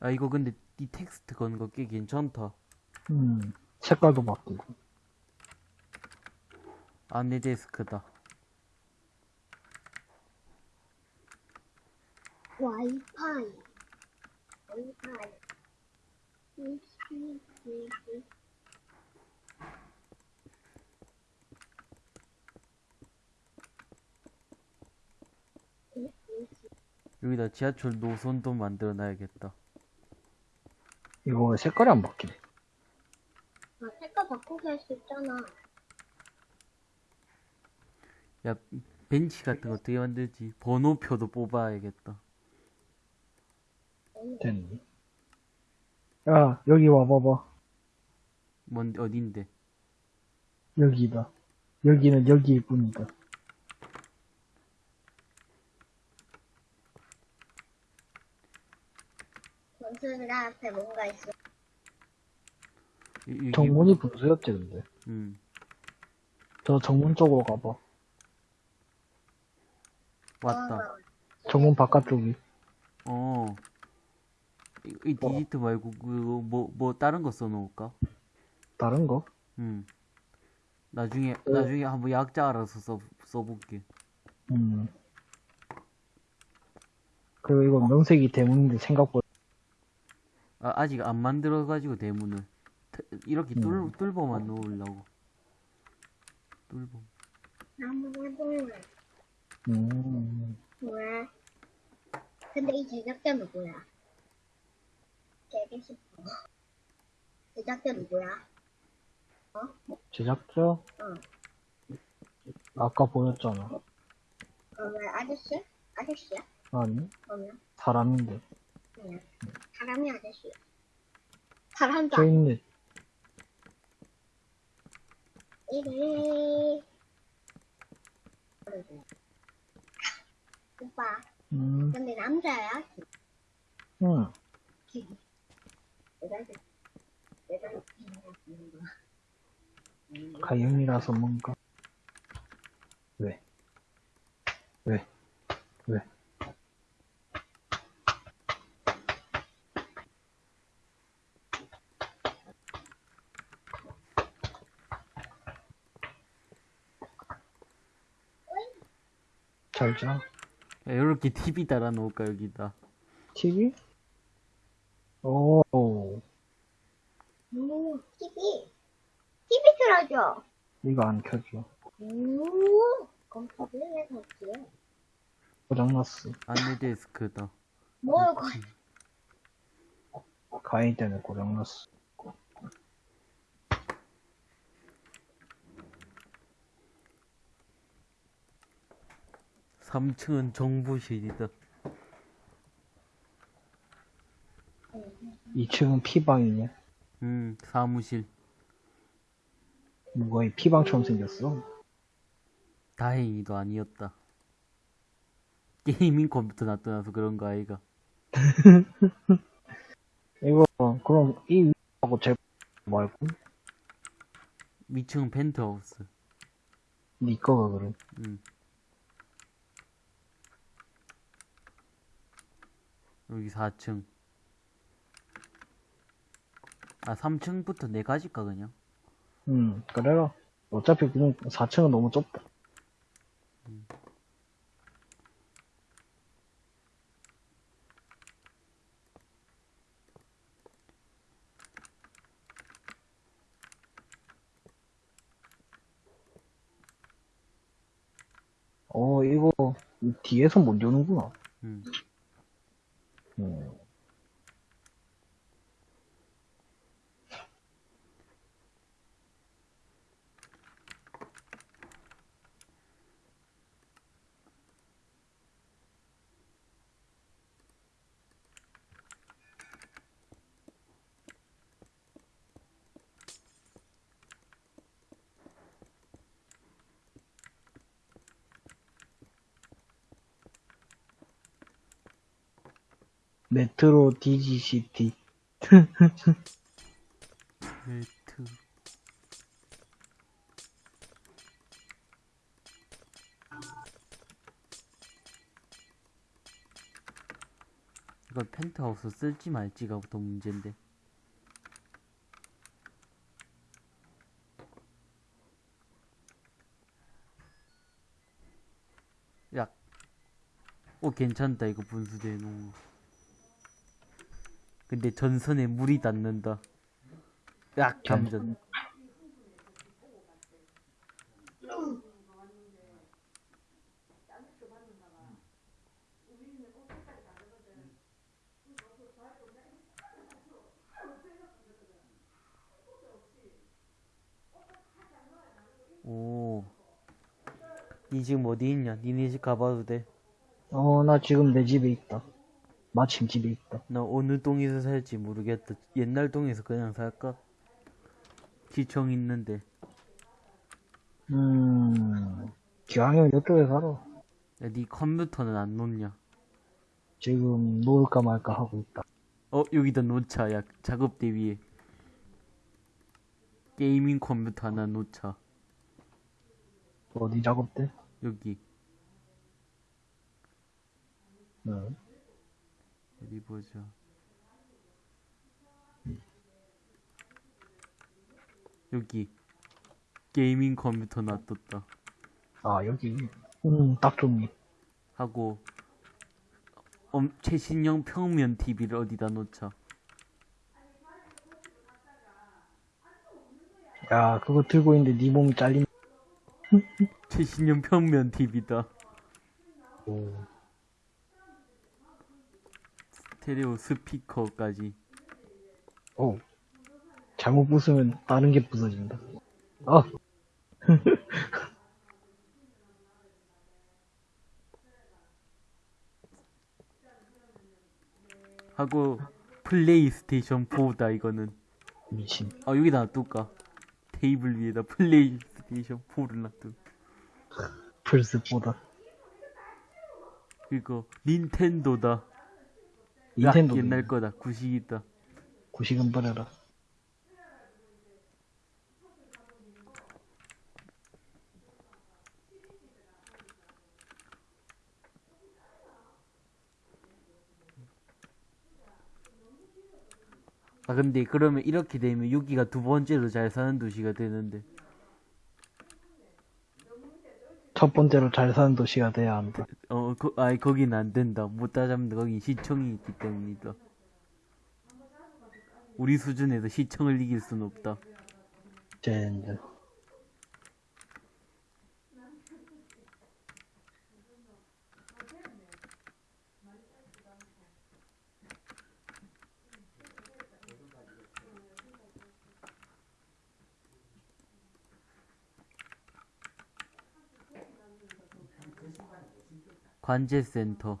Speaker 3: 아, 이거 근데 이 텍스트 건 거 꽤 괜찮다.
Speaker 1: 음, 색깔도 바뀌고.
Speaker 3: 안내 데스크다.
Speaker 2: 와이파이. 와이파이.
Speaker 3: 여기다 지하철 노선도 만들어 놔야겠다.
Speaker 1: 이거 왜 색깔이 안 바뀌네?
Speaker 2: 아, 색깔 바꾸게 할수 있잖아.
Speaker 3: 야, 벤치 같은 거 어떻게 만들지? 번호표도 뽑아야겠다.
Speaker 1: 됐네. 야, 여기 와봐봐.
Speaker 3: 뭔, 어딘데?
Speaker 1: 여기다. 여기는 여기일 뿐이다.
Speaker 2: 전투들 앞에 뭔가 있어.
Speaker 3: 이- 여기-
Speaker 1: 정문이 분수였지, 근데.
Speaker 3: 음,
Speaker 1: 저 정문 쪽으로 가봐.
Speaker 3: 왔다.
Speaker 2: 어,
Speaker 1: 정문 바깥쪽이.
Speaker 3: 어, 이, 이 디지트 말고 그거 뭐, 뭐 다른 거 써놓을까?
Speaker 1: 다른 거?
Speaker 3: 음. 나중에
Speaker 1: 어.
Speaker 3: 나중에 한번 약자 알아서 써 써볼게.
Speaker 1: 음. 그리고 이거 명색이 대문인데 생각보다
Speaker 3: 아, 아직 안 만들어가지고 대문을 태- 이렇게 뚫
Speaker 1: 음.
Speaker 3: 뚫어만 놓으려고. 뚫어.
Speaker 2: 한번 해보면
Speaker 1: 음.
Speaker 2: 왜? 근데 이 제작자 누구야? 되게 싶어. 제작자 누구야?
Speaker 1: 제작자?
Speaker 2: 응.
Speaker 1: 아까 보였잖아.
Speaker 2: 어, 왜 아저씨? 아저씨야?
Speaker 1: 아니,
Speaker 2: 그러면
Speaker 1: 사람인데.
Speaker 2: 그냥. 사람도
Speaker 1: 저
Speaker 2: 아니
Speaker 1: 있네.
Speaker 2: 이래. 오빠,
Speaker 1: 음,
Speaker 2: 근데 남자야? 거야.
Speaker 1: 가영이라서 뭔가. 왜? 왜? 왜? 잘 자.
Speaker 3: 이렇게 TV 달아 놓을까 여기다.
Speaker 1: TV? 오,
Speaker 2: 오, TV. TV 틀어줘.
Speaker 1: 이거 안 켜져.
Speaker 2: 오, 그럼 TV에 샀지.
Speaker 1: 고장났어.
Speaker 3: 안내 데스크다.
Speaker 2: 뭘 거,
Speaker 1: 가인 때문에 고장났어.
Speaker 3: 3층은 정보실이다.
Speaker 1: 2층은 피방이냐?
Speaker 3: 음, 사무실.
Speaker 1: 뭐가 이 피방처럼 생겼어?
Speaker 3: 다행히도 아니었다. 게이밍 컴퓨터 놔둬놔서 그런 거 아이가.
Speaker 1: 이거, 그럼 이 위하고 제 말고?
Speaker 3: 위층은 펜트하우스.
Speaker 1: 니 거가 그래.
Speaker 3: 음. 여기 4층. 아, 3층부터 네 가지까, 그냥.
Speaker 1: 응, 그래라. 어차피 그냥 4층은 너무 좁다. 어, 이거, 뒤에서 못 여는구나.
Speaker 3: 음.
Speaker 1: 음. 메트로 DGCT.
Speaker 3: 벨트. 이걸 펜트하우스 쓸지 말지가 더 문제인데. 야. 오, 괜찮다, 이거 분수대에 놓은 거. 근데 전선에 물이 닿는다. 약 감전. 오. 니 지금 어디 있냐? 니네 집 가봐도 돼.
Speaker 1: 어, 나 지금 내 집에 있다. 마침 집에 있다.
Speaker 3: 나 어느 동에서 살지 모르겠다. 옛날 동에서 그냥 살까? 지청 있는데.
Speaker 1: 음, 기왕이면 이쪽에 살아.
Speaker 3: 야, 네 컴퓨터는 안 놓냐?
Speaker 1: 지금 놓을까 말까 하고 있다.
Speaker 3: 어, 여기다 놓자. 야, 작업대 위에. 게이밍 컴퓨터 하나 놓자.
Speaker 1: 어디 작업대?
Speaker 3: 여기.
Speaker 1: 응.
Speaker 3: 어디 보자 여기 게이밍 컴퓨터 놔뒀다.
Speaker 1: 아 여기. 음딱 좋네.
Speaker 3: 하고 엄, 최신형 평면 TV를 어디다 놓자.
Speaker 1: 야 그거 들고 있는데 네 몸이 잘린
Speaker 3: 최신형 평면 TV다.
Speaker 1: 오.
Speaker 3: 스테레오 스피커까지
Speaker 1: 오. 잘못 부수면 다른 게 부서진다. 아,
Speaker 3: 하고 플레이스테이션 4다 이거는
Speaker 1: 미친.
Speaker 3: 아 여기다 놔둘까 테이블 위에다 플레이스테이션 4를 놔둘
Speaker 1: 플스보다.
Speaker 3: 그리고 닌텐도다
Speaker 1: 닌텐도.
Speaker 3: 야, 옛날 거다 구식이다
Speaker 1: 구식은 버려라.
Speaker 3: 아 근데 그러면 이렇게 되면 여기가 두 번째로 잘 사는 도시가 되는데
Speaker 1: 첫 번째로 잘 사는 도시가 돼야 한다.
Speaker 3: 어, 거, 아이 거긴 안 된다. 못 따잡는다. 거긴 시청이 있기 때문이다. 우리 수준에서 시청을 이길 순 없다.
Speaker 1: 젠장.
Speaker 3: 관제센터.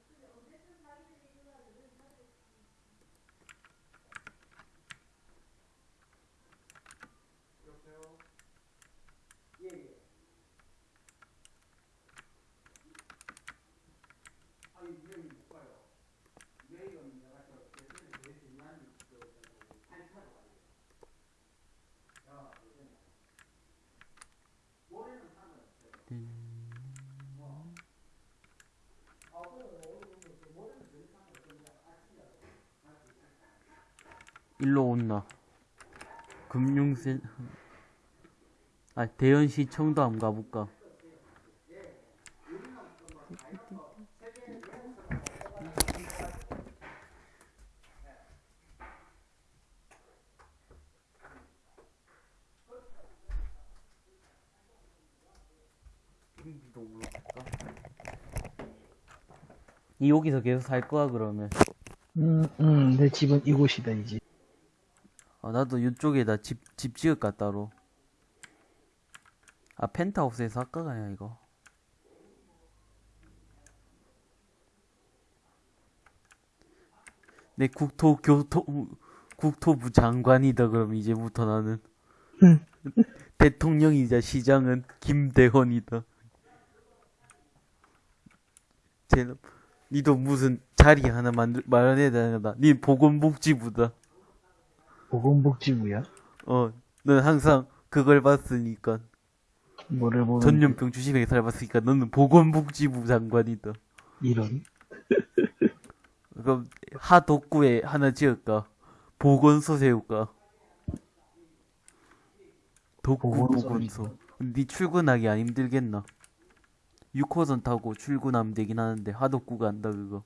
Speaker 3: 일로 온나. 금융센, 아, 대연시청도 한번 가볼까? 이 여기서 계속 살 거야 그러면?
Speaker 1: 음, 음, 내 집은 이곳이다, 이제.
Speaker 3: 아, 나도 이쪽에다 집, 집 지을까, 따로. 아, 펜트하우스에서 할까, 그냥 이거. 내 국토, 교토, 국토부 장관이다, 그럼 이제부터 나는. 대통령이자 시장은 김대헌이다. 쟤는, 니도 무슨 자리 하나 만들, 마련해야 되나? 니 보건복지부다.
Speaker 1: 보건복지부야?
Speaker 3: 어, 넌 항상 그걸 봤으니까.
Speaker 1: 뭐를 보는
Speaker 3: 전염병 주심에 살봤으니까 너는 보건복지부 장관이다.
Speaker 1: 이런.
Speaker 3: 그럼 하독구에 하나 지을까? 보건소 세울까? 독구
Speaker 1: 보건소.
Speaker 3: 네 출근하기 안 힘들겠나? 6호선 타고 출근하면 되긴 하는데 하독구가 안다 그거.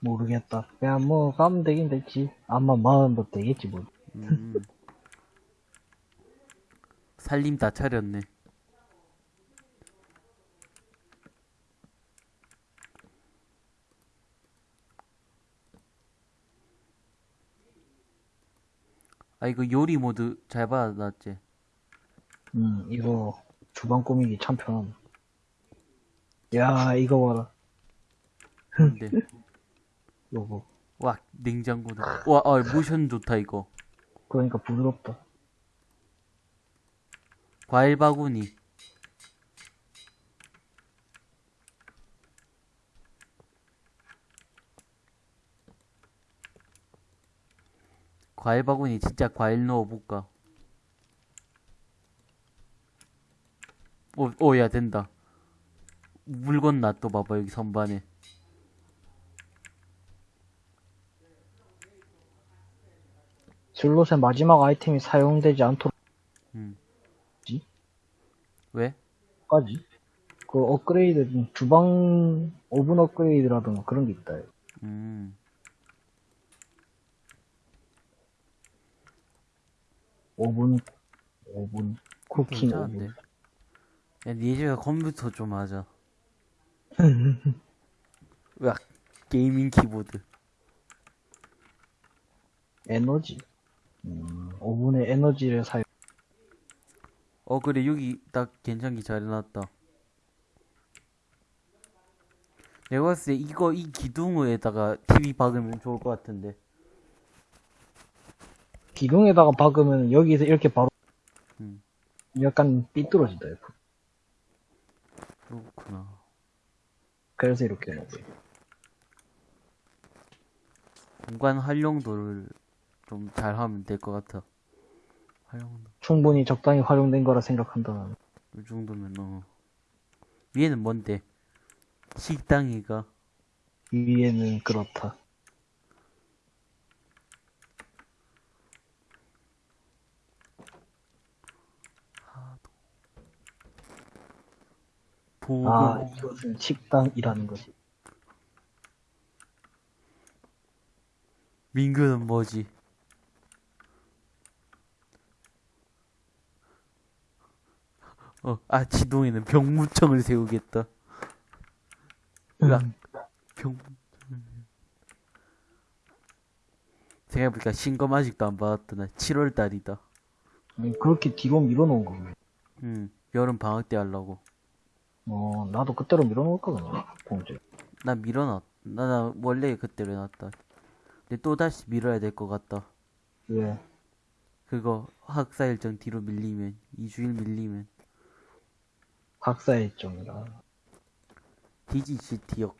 Speaker 1: 모르겠다. 그냥 뭐, 가면 되긴 됐지. 아마 마음도 되겠지, 뭐.
Speaker 3: 음. 살림 다 차렸네. 아 이거 요리 모드 잘 받아놨지?
Speaker 1: 음, 이거, 주방 꾸미기 참 편함. 야, 이거 봐라.
Speaker 3: 근데
Speaker 1: 요거.
Speaker 3: 와 냉장고다 와 아, 모션 좋다 이거
Speaker 1: 그러니까 부드럽다.
Speaker 3: 과일 바구니 과일 바구니 진짜 과일 넣어볼까 오, 오, 야, 된다. 물건 놔둬 봐봐, 여기 선반에.
Speaker 1: 슬롯의 마지막 아이템이 사용되지 않도록
Speaker 3: 왜?
Speaker 1: 까지 그 업그레이드 중 주방 오븐 업그레이드라든가 그런 게 있다.
Speaker 3: 음.
Speaker 1: 오븐 오븐 cooking. 오븐.
Speaker 3: 야, 니 집에 컴퓨터 좀 하자. 으악, 게이밍 키보드.
Speaker 1: 에너지. 음, 오븐의 에너지를 사용.
Speaker 3: 어, 그래, 여기 딱 괜찮게 잘 해놨다. 내가 봤을 때 이거, 이 기둥에다가 TV 박으면 좋을 것 같은데.
Speaker 1: 기둥에다가 박으면 여기서 이렇게 바로
Speaker 3: 음.
Speaker 1: 약간 삐뚤어진다. 이렇게.
Speaker 3: 그렇구나.
Speaker 1: 그래서 이렇게 거예요.
Speaker 3: 공간 활용도를 좀 잘 하면 될 것 같아. 활용도.
Speaker 1: 충분히 적당히 활용된 거라 생각한다면
Speaker 3: 이 정도면, 어. 위에는 뭔데? 식당이가.
Speaker 1: 위에는 그렇다.
Speaker 3: 보고.
Speaker 1: 아 이것은 식당이라는 거지.
Speaker 3: 민규는 뭐지? 어, 아, 지동이는 병무청을 세우겠다. 으악, 병무청을. 생각해보니까 신검 아직도 안 받았다. 나 7월 달이다.
Speaker 1: 음, 그렇게 뒤로 밀어놓은 거네.
Speaker 3: 응, 여름 방학 때 하려고.
Speaker 1: 어 나도 그때로 밀어놓을 거거든. 공제.
Speaker 3: 나 밀어놨, 나, 나 원래 그때로 해놨다. 근데 또 다시 밀어야 될 것 같다.
Speaker 1: 왜?
Speaker 3: 그거 학사 일정 뒤로 밀리면, 2주일 밀리면.
Speaker 1: 학사 일정이라.
Speaker 3: 디지시티역.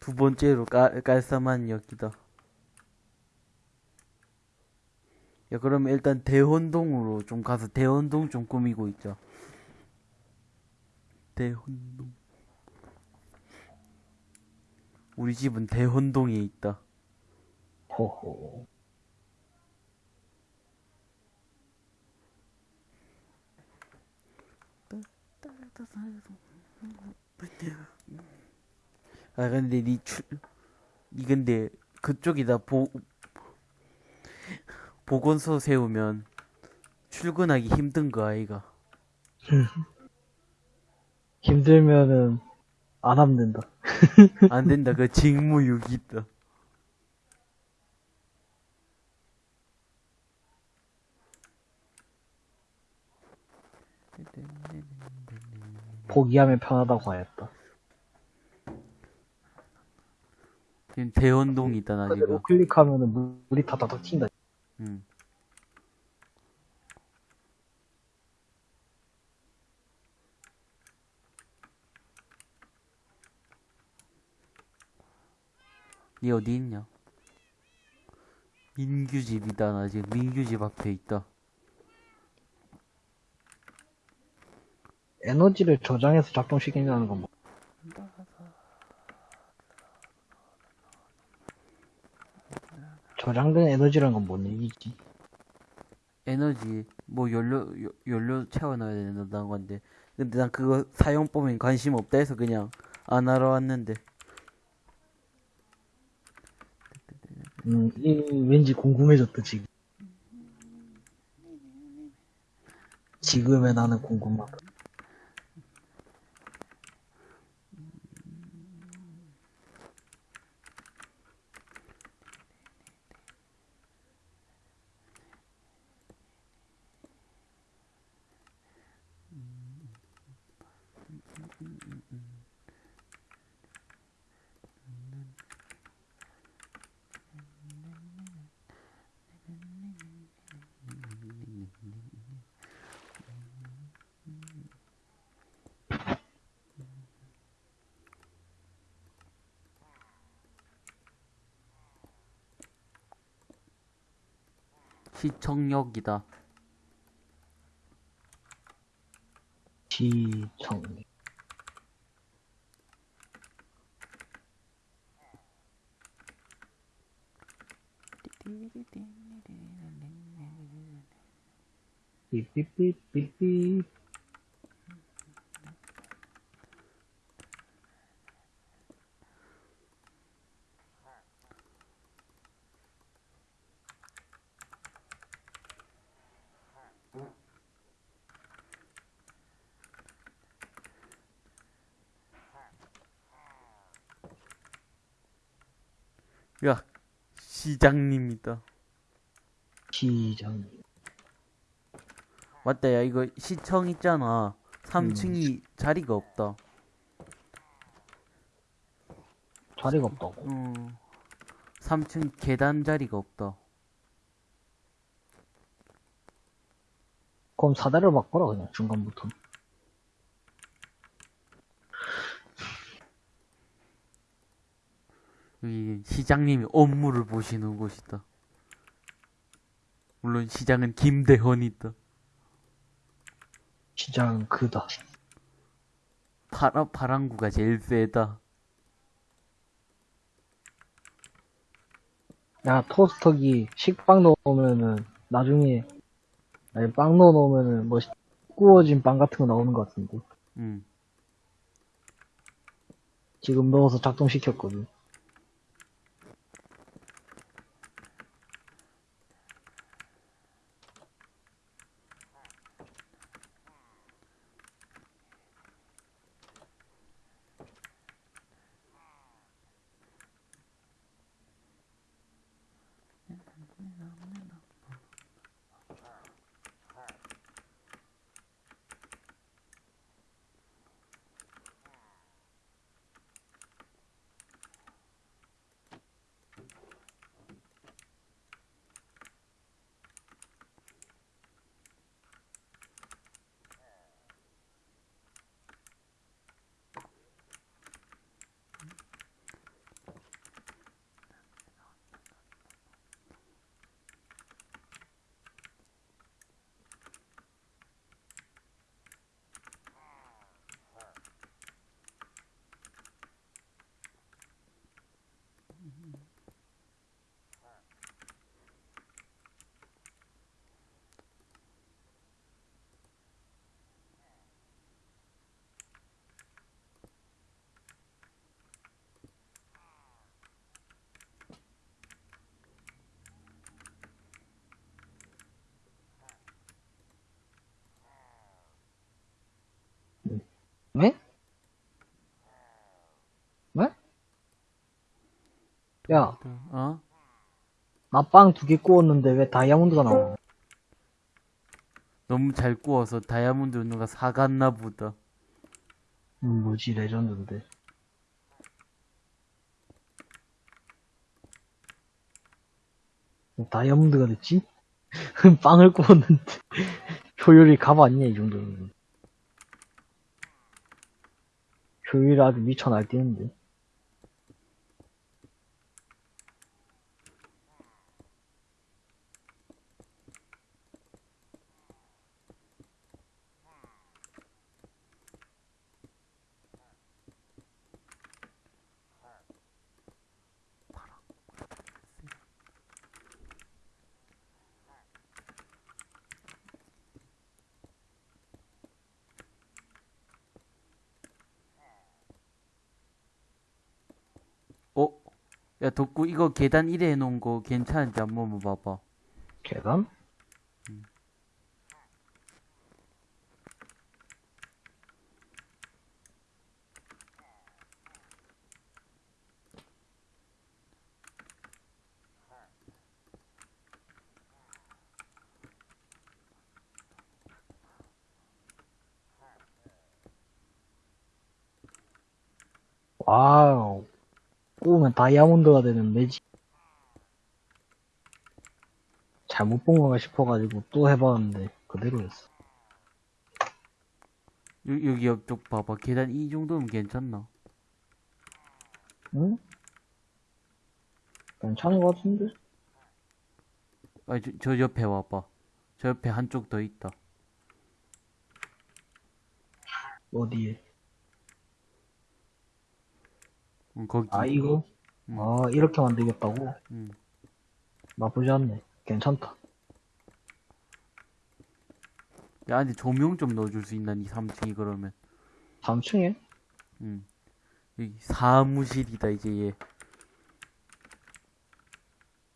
Speaker 3: 두 번째로 깔, 깔쌈한 역이다. 야 그러면 일단 대원동으로 좀 가서 대원동 좀 꾸미고 있자. 대원동. 우리 집은 대원동에 있다.
Speaker 1: 호호.
Speaker 3: 아 근데 니 출, 니 근데 그쪽에다. 보 보건소 세우면 출근하기 힘든 거 아이가?
Speaker 1: 힘들면은 안 하면 된다.
Speaker 3: 안 된다. 그 직무유기 있다
Speaker 1: 포기하면 편하다고 하였다.
Speaker 3: 지금 대원동이 있다 나 지금
Speaker 1: 클릭하면은 물- 물이 다다닥 튄다.
Speaker 3: 응. 니 어디 있냐? 민규 집이다 나 지금 민규 집 앞에 있다
Speaker 1: 에너지를 저장해서 작동시킨다는 건 뭐? 저장된 에너지라는 건 뭔 얘기지?
Speaker 3: 에너지 뭐 연료 요- 연료 채워놔야 된다는 건데 근데 난 그거 사용법엔 관심 없다 해서 그냥 안 하러 왔는데
Speaker 1: 음, 이, 왠지 궁금해졌다, 지금. 지금의 나는 궁금하다.
Speaker 3: 시청역이다.
Speaker 1: 시청. 삐삐삐삐삐.
Speaker 3: 야, 시장님이다.
Speaker 1: 시장.
Speaker 3: 맞다, 야, 이거 시청 있잖아. 3층이 자리가 없다.
Speaker 1: 자리가 없다고.
Speaker 3: 음, 3층 계단 자리가 없다.
Speaker 1: 그럼 사다리를 바꿔라, 그냥, 중간부터.
Speaker 3: 여기 시장님이 업무를 보시는 곳이다. 물론 시장은 김대헌이다.
Speaker 1: 시장 그다.
Speaker 3: 파라, 파랑구가 제일 세다.
Speaker 1: 야, 토스터기 식빵 넣으면은, 나중에, 아니, 빵 넣어 놓으면은, 뭐, 구워진 빵 같은 거 나오는 것 같은데.
Speaker 3: 음.
Speaker 1: 지금 넣어서 작동시켰거든. 왜? 왜? 야,
Speaker 3: 어?
Speaker 1: 나 빵 두 개 구웠는데 왜 다이아몬드가 나와?
Speaker 3: 너무 잘 구워서 다이아몬드 누가 사갔나 보다.
Speaker 1: 음, 뭐지, 레전드인데. 다이아몬드가 됐지? 빵을 구웠는데. 효율이 값 아니냐, 이 정도면. 효율이 아주 미쳐 날뛰는데.
Speaker 3: 어? 야, 덕구, 이거 계단 1에 해놓은 거 괜찮은지 한번 봐봐.
Speaker 1: 계단? wow. 구우면 다이아몬드가 되는 매직. 잘못 본 건가 싶어가지고 또 해봤는데 그대로였어.
Speaker 3: 여, 여기 옆쪽 봐봐. 계단 이 정도면 괜찮나?
Speaker 1: 응? 괜찮은 것 같은데?
Speaker 3: 아, 저, 저 옆에 와봐. 저 옆에 한쪽 더 있다.
Speaker 1: 어디에?
Speaker 3: 응, 거기.
Speaker 1: 아, 이거?
Speaker 3: 음.
Speaker 1: 아, 이렇게 만들겠다고?
Speaker 3: 응.
Speaker 1: 나쁘지 않네. 괜찮다.
Speaker 3: 야, 근데 조명 좀 넣어줄 수 있나, 니 3층이 그러면.
Speaker 1: 3층에?
Speaker 3: 응. 여기 사무실이다, 이제 얘.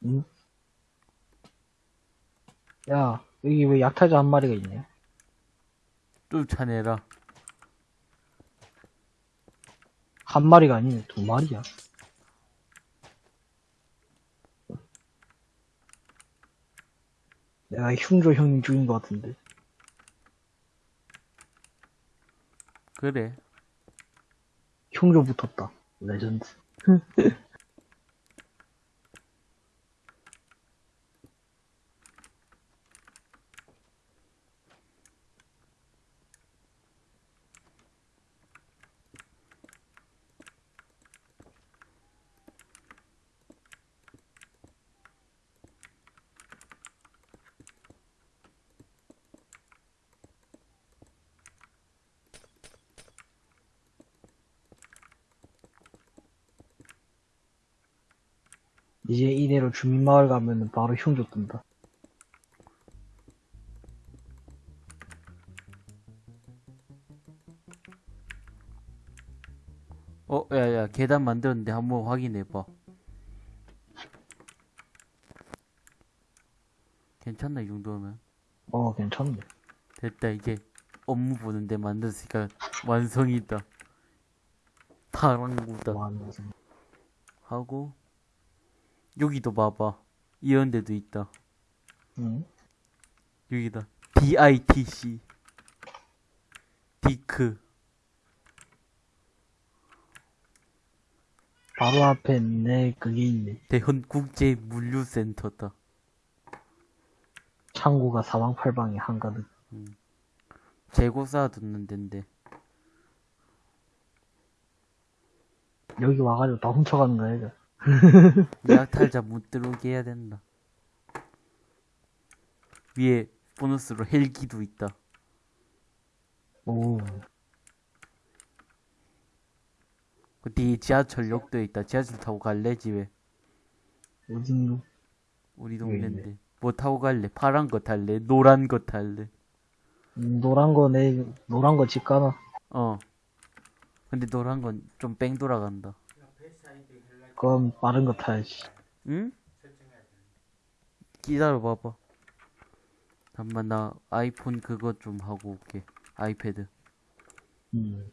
Speaker 1: 응? 야, 여기 왜 약탈자 한 마리가 있냐?
Speaker 3: 쫓아내라.
Speaker 1: 한 마리가 아니네, 두 마리야. 내가 흉조 형님 죽인 것 같은데.
Speaker 3: 그래.
Speaker 1: 흉조 붙었다. 레전드. 이제 이대로 주민마을 가면은 바로 흉조 뜬다.
Speaker 3: 어, 야, 야, 계단 만들었는데 한번 확인해봐. 괜찮나, 이 정도면?
Speaker 1: 어, 괜찮네.
Speaker 3: 됐다, 이제 업무 보는데 만들었으니까 완성이다. 타랑구다.
Speaker 1: 완성.
Speaker 3: 하고, 여기도 봐봐. 이런 데도 있다.
Speaker 1: 응?
Speaker 3: 여기다. DITC. 디크.
Speaker 1: 바로 앞에 내 그게 있네.
Speaker 3: 대헌국제물류센터다.
Speaker 1: 창고가 사방팔방에 한가득.
Speaker 3: 재고 쌓아두는 데인데.
Speaker 1: 여기 와가지고 다 훔쳐가는 거야, 이거.
Speaker 3: 약탈자 못 들어오게 해야 된다. 위에 보너스로 헬기도 있다.
Speaker 1: 오,
Speaker 3: 그 뒤에 지하철역도 있다. 지하철 타고 갈래 집에?
Speaker 1: 어딘가?
Speaker 3: 우리. 동네인데. 뭐 타고 갈래? 파란 거 탈래? 노란 거 탈래?
Speaker 1: 음, 노란 거 내, 노란 거 집 가나?
Speaker 3: 어. 근데 노란 건 좀 뺑 돌아간다.
Speaker 1: 그럼 빠른 거 타야지.
Speaker 3: 응? 기다려 봐봐. 잠만 나 아이폰 그거 좀 하고 올게. 아이패드.
Speaker 1: 음.